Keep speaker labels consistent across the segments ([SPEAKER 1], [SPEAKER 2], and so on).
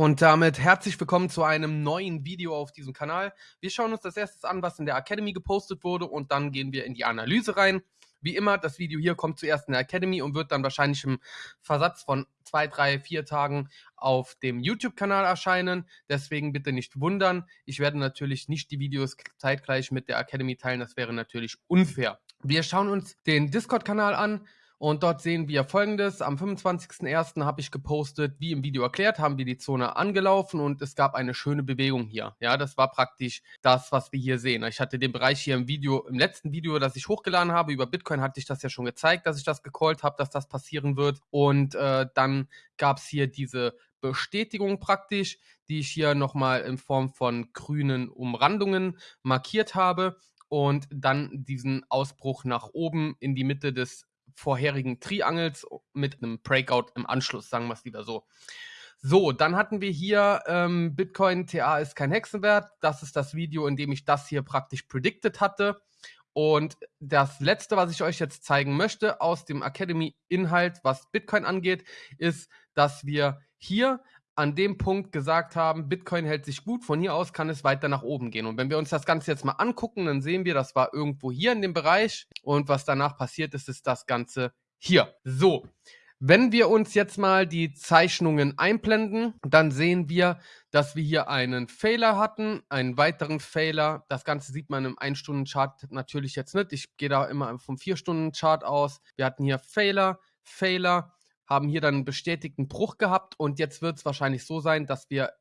[SPEAKER 1] Und damit herzlich willkommen zu einem neuen Video auf diesem Kanal. Wir schauen uns das erstes an, was in der Academy gepostet wurde und dann gehen wir in die Analyse rein. Wie immer, das Video hier kommt zuerst in der Academy und wird dann wahrscheinlich im Versatz von zwei, drei, vier Tagen auf dem YouTube-Kanal erscheinen. Deswegen bitte nicht wundern. Ich werde natürlich nicht die Videos zeitgleich mit der Academy teilen. Das wäre natürlich unfair. Wir schauen uns den Discord-Kanal an. Und dort sehen wir folgendes. Am 25.01. habe ich gepostet, wie im Video erklärt, haben wir die Zone angelaufen und es gab eine schöne Bewegung hier. Ja, das war praktisch das, was wir hier sehen. Ich hatte den Bereich hier im Video, im letzten Video, das ich hochgeladen habe, über Bitcoin hatte ich das ja schon gezeigt, dass ich das gecallt habe, dass das passieren wird. Und äh, dann gab es hier diese Bestätigung praktisch, die ich hier nochmal in Form von grünen Umrandungen markiert habe und dann diesen Ausbruch nach oben in die Mitte des vorherigen Triangles mit einem Breakout im Anschluss, sagen wir es lieber so. So, dann hatten wir hier ähm, Bitcoin TA ist kein Hexenwert. Das ist das Video, in dem ich das hier praktisch predicted hatte. Und das letzte, was ich euch jetzt zeigen möchte aus dem Academy-Inhalt, was Bitcoin angeht, ist, dass wir hier an dem Punkt gesagt haben, Bitcoin hält sich gut, von hier aus kann es weiter nach oben gehen. Und wenn wir uns das Ganze jetzt mal angucken, dann sehen wir, das war irgendwo hier in dem Bereich und was danach passiert ist, ist das Ganze hier. So, wenn wir uns jetzt mal die Zeichnungen einblenden, dann sehen wir, dass wir hier einen Fehler hatten, einen weiteren Fehler. Das Ganze sieht man im 1-Stunden-Chart natürlich jetzt nicht. Ich gehe da immer vom 4-Stunden-Chart aus. Wir hatten hier Fehler, Fehler, haben hier dann einen bestätigten Bruch gehabt und jetzt wird es wahrscheinlich so sein, dass wir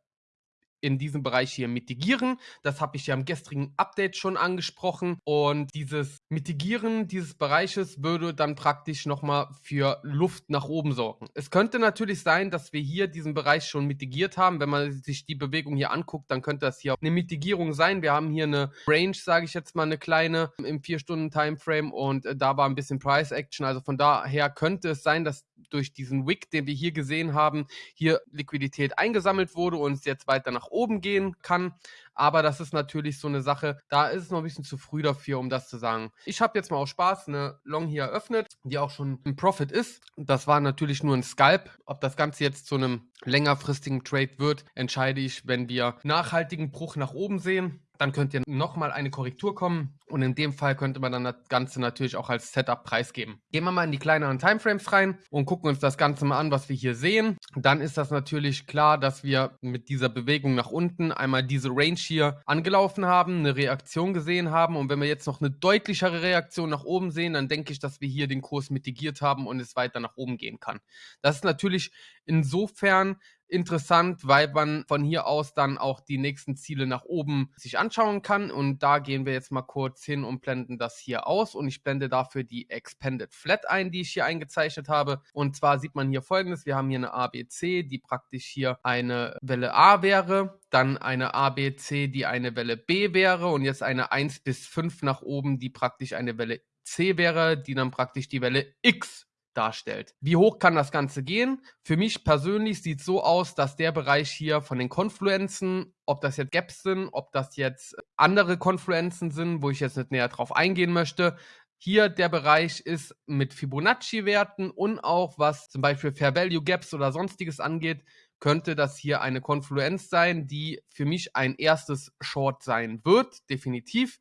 [SPEAKER 1] in diesem Bereich hier mitigieren. Das habe ich ja im gestrigen Update schon angesprochen. Und dieses Mitigieren dieses Bereiches würde dann praktisch nochmal für Luft nach oben sorgen. Es könnte natürlich sein, dass wir hier diesen Bereich schon mitigiert haben. Wenn man sich die Bewegung hier anguckt, dann könnte das hier eine Mitigierung sein. Wir haben hier eine Range, sage ich jetzt mal, eine kleine im 4-Stunden-Timeframe und äh, da war ein bisschen Price Action. Also von daher könnte es sein, dass durch diesen Wick, den wir hier gesehen haben, hier Liquidität eingesammelt wurde und es jetzt weiter nach oben gehen kann. Aber das ist natürlich so eine Sache, da ist es noch ein bisschen zu früh dafür, um das zu sagen. Ich habe jetzt mal aus Spaß eine Long hier eröffnet, die auch schon ein Profit ist. Das war natürlich nur ein Scalp. Ob das Ganze jetzt zu einem längerfristigen Trade wird, entscheide ich, wenn wir nachhaltigen Bruch nach oben sehen. Dann könnt ihr nochmal eine Korrektur kommen und in dem Fall könnte man dann das Ganze natürlich auch als Setup preisgeben. Gehen wir mal in die kleineren Timeframes rein und gucken uns das Ganze mal an, was wir hier sehen. Dann ist das natürlich klar, dass wir mit dieser Bewegung nach unten einmal diese Range hier angelaufen haben, eine Reaktion gesehen haben und wenn wir jetzt noch eine deutlichere Reaktion nach oben sehen, dann denke ich, dass wir hier den Kurs mitigiert haben und es weiter nach oben gehen kann. Das ist natürlich insofern interessant, weil man von hier aus dann auch die nächsten Ziele nach oben sich anschauen kann. Und da gehen wir jetzt mal kurz hin und blenden das hier aus. Und ich blende dafür die Expanded Flat ein, die ich hier eingezeichnet habe. Und zwar sieht man hier folgendes. Wir haben hier eine ABC, die praktisch hier eine Welle A wäre. Dann eine ABC, die eine Welle B wäre. Und jetzt eine 1 bis 5 nach oben, die praktisch eine Welle C wäre, die dann praktisch die Welle X darstellt. Wie hoch kann das Ganze gehen? Für mich persönlich sieht es so aus, dass der Bereich hier von den Konfluenzen, ob das jetzt Gaps sind, ob das jetzt andere Konfluenzen sind, wo ich jetzt nicht näher drauf eingehen möchte, hier der Bereich ist mit Fibonacci-Werten und auch was zum Beispiel Fair Value Gaps oder sonstiges angeht, könnte das hier eine Konfluenz sein, die für mich ein erstes Short sein wird, definitiv.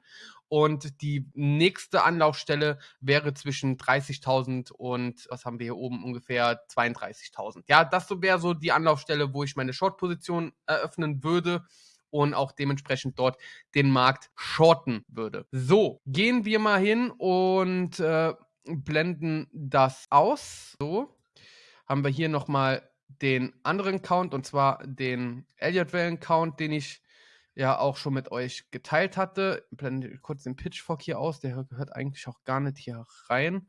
[SPEAKER 1] Und die nächste Anlaufstelle wäre zwischen 30.000 und, was haben wir hier oben, ungefähr 32.000. Ja, das wäre so die Anlaufstelle, wo ich meine Short-Position eröffnen würde und auch dementsprechend dort den Markt shorten würde. So, gehen wir mal hin und äh, blenden das aus. So, haben wir hier nochmal den anderen Count und zwar den Elliott-Wellen-Count, den ich ja auch schon mit euch geteilt hatte. Blende kurz den Pitchfork hier aus, der gehört eigentlich auch gar nicht hier rein.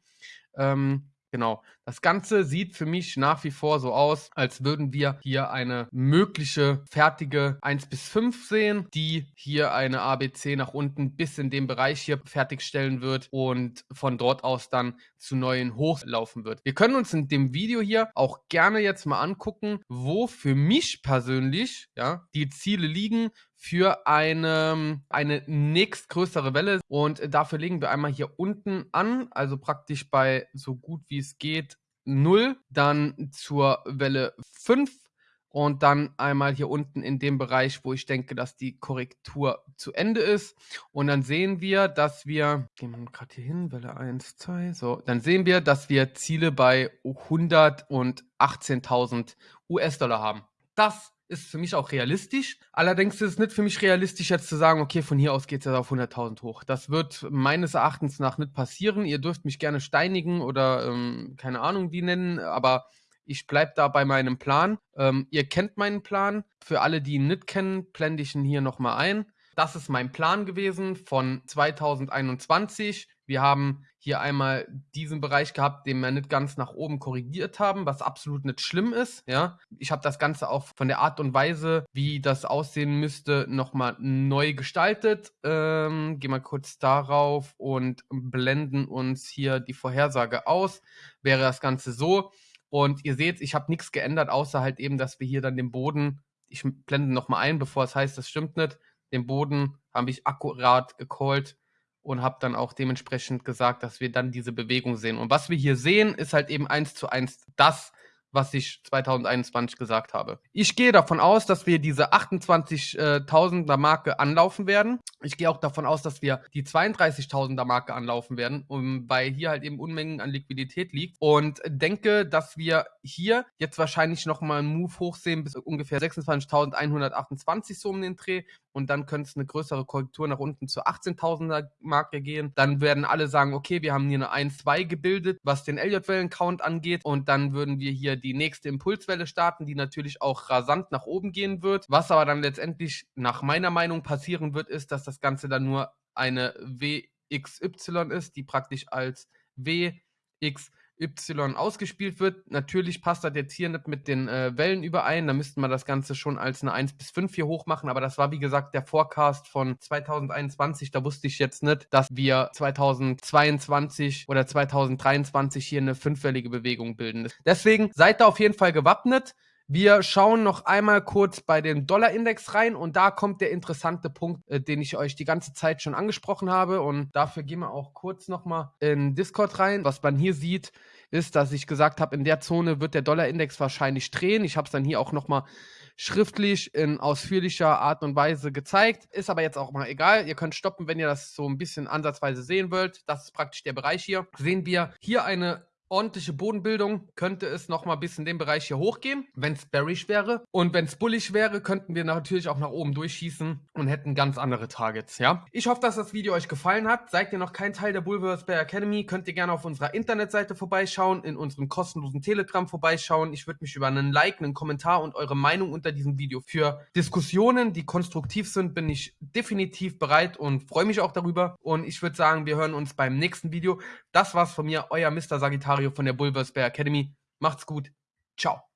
[SPEAKER 1] Ähm, Genau. Das Ganze sieht für mich nach wie vor so aus, als würden wir hier eine mögliche fertige 1 bis 5 sehen, die hier eine ABC nach unten bis in den Bereich hier fertigstellen wird und von dort aus dann zu neuen Hochs laufen wird. Wir können uns in dem Video hier auch gerne jetzt mal angucken, wo für mich persönlich ja, die Ziele liegen für eine, eine nächstgrößere Welle. Und dafür legen wir einmal hier unten an, also praktisch bei so gut wie es geht 0, dann zur Welle 5 und dann einmal hier unten in dem Bereich, wo ich denke, dass die Korrektur zu Ende ist. Und dann sehen wir, dass wir, gehen wir gerade hier hin, Welle 1, 2, so, dann sehen wir, dass wir Ziele bei 118.000 US-Dollar haben. Das ist für mich auch realistisch. Allerdings ist es nicht für mich realistisch, jetzt zu sagen, okay, von hier aus geht es jetzt auf 100.000 hoch. Das wird meines Erachtens nach nicht passieren. Ihr dürft mich gerne steinigen oder ähm, keine Ahnung wie nennen, aber ich bleibe da bei meinem Plan. Ähm, ihr kennt meinen Plan. Für alle, die ihn nicht kennen, blende ich ihn hier nochmal ein. Das ist mein Plan gewesen von 2021. Wir haben hier einmal diesen Bereich gehabt, den wir nicht ganz nach oben korrigiert haben, was absolut nicht schlimm ist. Ja, ich habe das Ganze auch von der Art und Weise, wie das aussehen müsste, nochmal neu gestaltet. Ähm, gehen wir kurz darauf und blenden uns hier die Vorhersage aus. Wäre das Ganze so. Und ihr seht, ich habe nichts geändert, außer halt eben, dass wir hier dann den Boden, ich blende nochmal ein, bevor es heißt, das stimmt nicht, den Boden habe ich akkurat gecallt und habe dann auch dementsprechend gesagt, dass wir dann diese Bewegung sehen. Und was wir hier sehen, ist halt eben eins zu eins das, was ich 2021 gesagt habe. Ich gehe davon aus, dass wir diese 28.000er Marke anlaufen werden. Ich gehe auch davon aus, dass wir die 32.000er Marke anlaufen werden, weil hier halt eben Unmengen an Liquidität liegt. Und denke, dass wir hier jetzt wahrscheinlich nochmal einen Move hochsehen bis ungefähr 26.128 so um den Dreh. Und dann könnte es eine größere Korrektur nach unten zur 18.000er Marke gehen. Dann werden alle sagen, okay, wir haben hier eine 1-2 gebildet, was den Elliott-Wellen-Count angeht. Und dann würden wir hier die nächste Impulswelle starten, die natürlich auch rasant nach oben gehen wird. Was aber dann letztendlich nach meiner Meinung passieren wird, ist, dass das Ganze dann nur eine WXY ist, die praktisch als WX Y ausgespielt wird. Natürlich passt das jetzt hier nicht mit den äh, Wellen überein. Da müssten wir das Ganze schon als eine 1 bis 5 hier hoch machen. Aber das war, wie gesagt, der Forecast von 2021. Da wusste ich jetzt nicht, dass wir 2022 oder 2023 hier eine fünfwellige Bewegung bilden. Deswegen seid da auf jeden Fall gewappnet. Wir schauen noch einmal kurz bei dem Dollarindex rein und da kommt der interessante Punkt, äh, den ich euch die ganze Zeit schon angesprochen habe und dafür gehen wir auch kurz nochmal in Discord rein. Was man hier sieht, ist, dass ich gesagt habe, in der Zone wird der Dollarindex wahrscheinlich drehen. Ich habe es dann hier auch nochmal schriftlich in ausführlicher Art und Weise gezeigt. Ist aber jetzt auch mal egal. Ihr könnt stoppen, wenn ihr das so ein bisschen ansatzweise sehen wollt. Das ist praktisch der Bereich hier. Sehen wir hier eine ordentliche Bodenbildung, könnte es nochmal bis in den Bereich hier hochgehen, wenn es bearish wäre. Und wenn es bullish wäre, könnten wir natürlich auch nach oben durchschießen und hätten ganz andere Targets, ja. Ich hoffe, dass das Video euch gefallen hat. Seid ihr noch kein Teil der Bulverse Bear Academy, könnt ihr gerne auf unserer Internetseite vorbeischauen, in unserem kostenlosen Telegram vorbeischauen. Ich würde mich über einen Like, einen Kommentar und eure Meinung unter diesem Video für Diskussionen, die konstruktiv sind, bin ich definitiv bereit und freue mich auch darüber. Und ich würde sagen, wir hören uns beim nächsten Video. Das war's von mir, euer Mr. Sagittarius von der Bulverse Bear Academy. Macht's gut. Ciao.